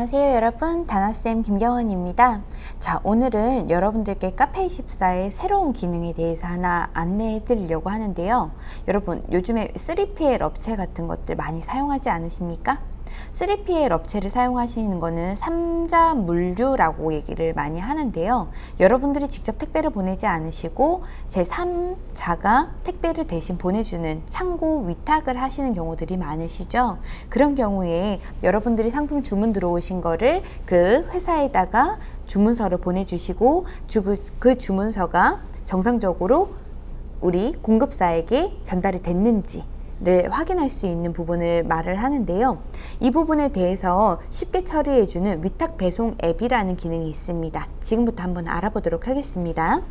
안녕하세요 여러분. 다나쌤 김경원입니다. 자 오늘은 여러분들께 카페24의 새로운 기능에 대해서 하나 안내해 드리려고 하는데요. 여러분 요즘에 3PL 업체 같은 것들 많이 사용하지 않으십니까? 3PL 업체를 사용하시는 거는 3자 물류라고 얘기를 많이 하는데요. 여러분들이 직접 택배를 보내지 않으시고 제3자가 택배를 대신 보내주는 창고 위탁을 하시는 경우들이 많으시죠. 그런 경우에 여러분들이 상품 주문 들어오신 거를 그 회사에다가 주문서를 보내주시고 그 주문서가 정상적으로 우리 공급사에게 전달이 됐는지 를 확인할 수 있는 부분을 말을 하는데요. 이 부분에 대해서 쉽게 처리해주는 위탁 배송 앱이라는 기능이 있습니다. 지금부터 한번 알아보도록 하겠습니다.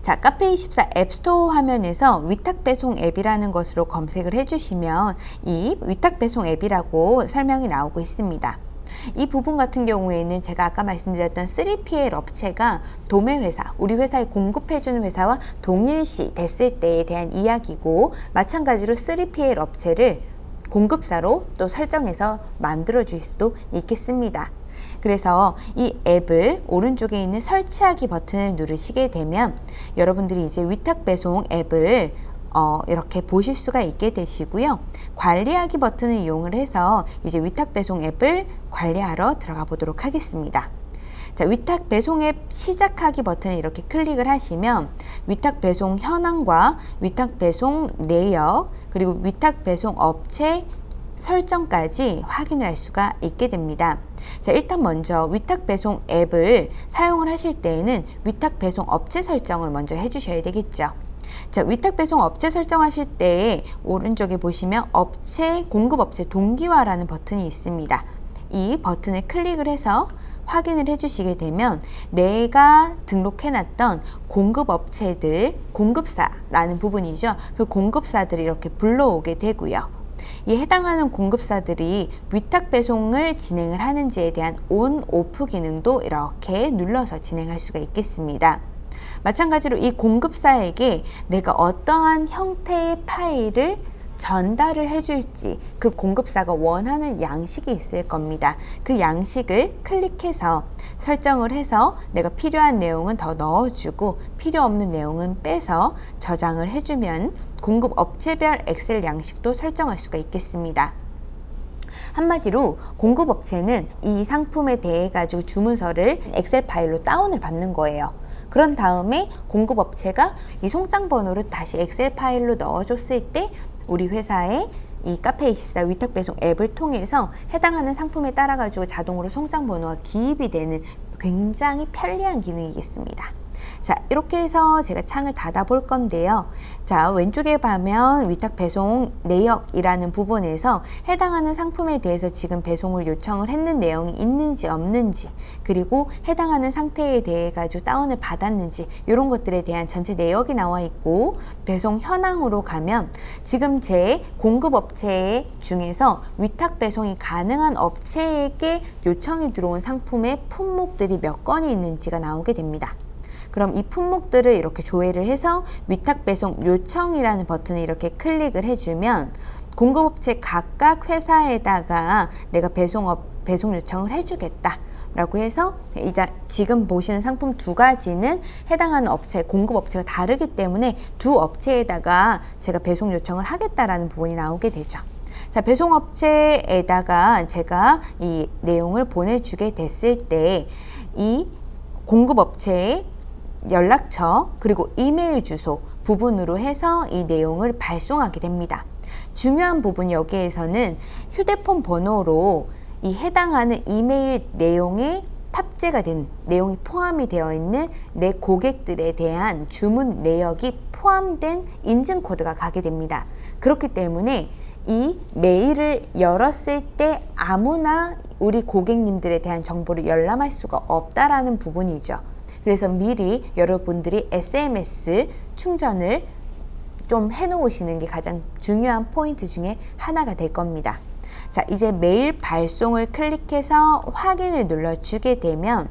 자, 카페24 앱스토어 화면에서 위탁배송 앱이라는 것으로 검색을 해주시면 이 위탁배송 앱이라고 설명이 나오고 있습니다. 이 부분 같은 경우에는 제가 아까 말씀드렸던 3PL 업체가 도매 회사, 우리 회사에 공급해주는 회사와 동일시 됐을 때에 대한 이야기고 마찬가지로 3PL 업체를 공급사로 또 설정해서 만들어 줄 수도 있겠습니다. 그래서 이 앱을 오른쪽에 있는 설치하기 버튼을 누르시게 되면 여러분들이 이제 위탁 배송 앱을 어, 이렇게 보실 수가 있게 되시고요. 관리하기 버튼을 이용을 해서 이제 위탁 배송 앱을 관리하러 들어가 보도록 하겠습니다. 자, 위탁 배송 앱 시작하기 버튼을 이렇게 클릭을 하시면 위탁 배송 현황과 위탁 배송 내역 그리고 위탁 배송 업체 설정까지 확인을 할 수가 있게 됩니다. 자, 일단 먼저 위탁 배송 앱을 사용을 하실 때에는 위탁 배송 업체 설정을 먼저 해주셔야 되겠죠. 자, 위탁 배송 업체 설정하실 때 오른쪽에 보시면 업체 공급 업체 동기화라는 버튼이 있습니다. 이 버튼을 클릭을 해서 확인을 해주시게 되면 내가 등록해놨던 공급업체들, 공급사라는 부분이죠. 그 공급사들이 이렇게 불러오게 되고요. 이 해당하는 공급사들이 위탁 배송을 진행을 하는지에 대한 온, 오프 기능도 이렇게 눌러서 진행할 수가 있겠습니다. 마찬가지로 이 공급사에게 내가 어떠한 형태의 파일을 전달을 해줄지 그 공급사가 원하는 양식이 있을 겁니다. 그 양식을 클릭해서 설정을 해서 내가 필요한 내용은 더 넣어주고 필요 없는 내용은 빼서 저장을 해주면 공급 업체별 엑셀 양식도 설정할 수가 있겠습니다. 한마디로 공급업체는 이 상품에 대해 가지고 주문서를 엑셀 파일로 다운을 받는 거예요. 그런 다음에 공급업체가 이 송장 번호를 다시 엑셀 파일로 넣어줬을 때 우리 회사의 이 카페24 위탁배송 앱을 통해서 해당하는 상품에 따라 가지고 자동으로 송장 번호가 기입이 되는 굉장히 편리한 기능이겠습니다. 자 이렇게 해서 제가 창을 닫아 볼 건데요 자 왼쪽에 보면 위탁 배송 내역이라는 부분에서 해당하는 상품에 대해서 지금 배송을 요청을 했는 내용이 있는지 없는지 그리고 해당하는 상태에 대해 가지고 다운을 받았는지 이런 것들에 대한 전체 내역이 나와 있고 배송 현황으로 가면 지금 제 공급업체 중에서 위탁 배송이 가능한 업체에게 요청이 들어온 상품의 품목들이 몇 건이 있는지가 나오게 됩니다. 그럼 이 품목들을 이렇게 조회를 해서 위탁 배송 요청이라는 버튼을 이렇게 클릭을 해주면 공급업체 각각 회사에다가 내가 배송업 배송 요청을 해주겠다. 라고 해서 이제 지금 보시는 상품 두 가지는 해당하는 업체, 공급 업체가 다르기 때문에 두 업체에다가 제가 배송 요청을 하겠다라는 부분이 나오게 되죠. 자, 배송 업체에다가 제가 이 내용을 보내주게 됐을 때 이 공급 업체의 연락처 그리고 이메일 주소 부분으로 해서 이 내용을 발송하게 됩니다. 중요한 부분 여기에서는 휴대폰 번호로 이 해당하는 이메일 내용에 탑재가 된 내용이 포함이 되어 있는 내 고객들에 대한 주문 내역이 포함된 인증 코드가 가게 됩니다. 그렇기 때문에 이 메일을 열었을 때 아무나 우리 고객님들에 대한 정보를 열람할 수가 없다라는 부분이죠. 그래서 미리 여러분들이 SMS 충전을 좀 해놓으시는 게 가장 중요한 포인트 중에 하나가 될 겁니다. 자, 이제 메일 발송을 클릭해서 확인을 눌러주게 되면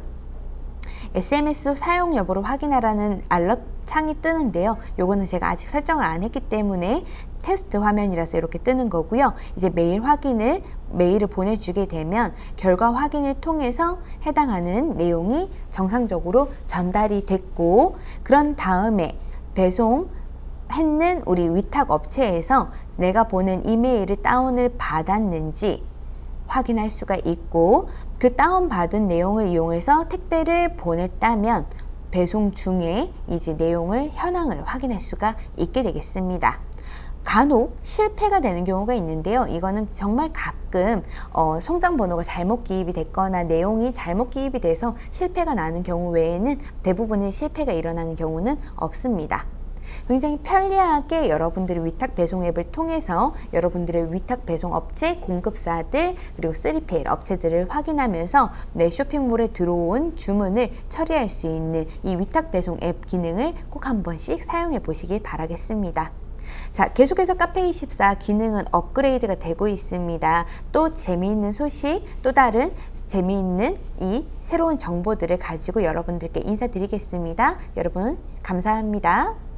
SMS 사용 여부를 확인하라는 알럿 창이 뜨는데요. 요거는 제가 아직 설정을 안 했기 때문에 테스트 화면이라서 이렇게 뜨는 거고요. 이제 메일 확인을 메일을 보내주게 되면 결과 확인을 통해서 해당하는 내용이 정상적으로 전달이 됐고 그런 다음에 배송 했는 우리 위탁 업체에서 내가 보낸 이메일을 다운을 받았는지 확인할 수가 있고 그 다운받은 내용을 이용해서 택배를 보냈다면 배송 중에 이제 내용을 현황을 확인할 수가 있게 되겠습니다. 간혹 실패가 되는 경우가 있는데요. 이거는 정말 가끔 어, 송장 번호가 잘못 기입이 됐거나 내용이 잘못 기입이 돼서 실패가 나는 경우 외에는 대부분의 실패가 일어나는 경우는 없습니다. 굉장히 편리하게 여러분들의 위탁 배송 앱을 통해서 여러분들의 위탁 배송 업체 공급사들 그리고 3PL 업체들을 확인하면서 내 쇼핑몰에 들어온 주문을 처리할 수 있는 이 위탁 배송 앱 기능을 꼭 한 번씩 사용해 보시길 바라겠습니다. 자, 계속해서 카페24 기능은 업그레이드가 되고 있습니다. 또 재미있는 소식, 또 다른 재미있는 이 새로운 정보들을 가지고 여러분들께 인사드리겠습니다. 여러분, 감사합니다.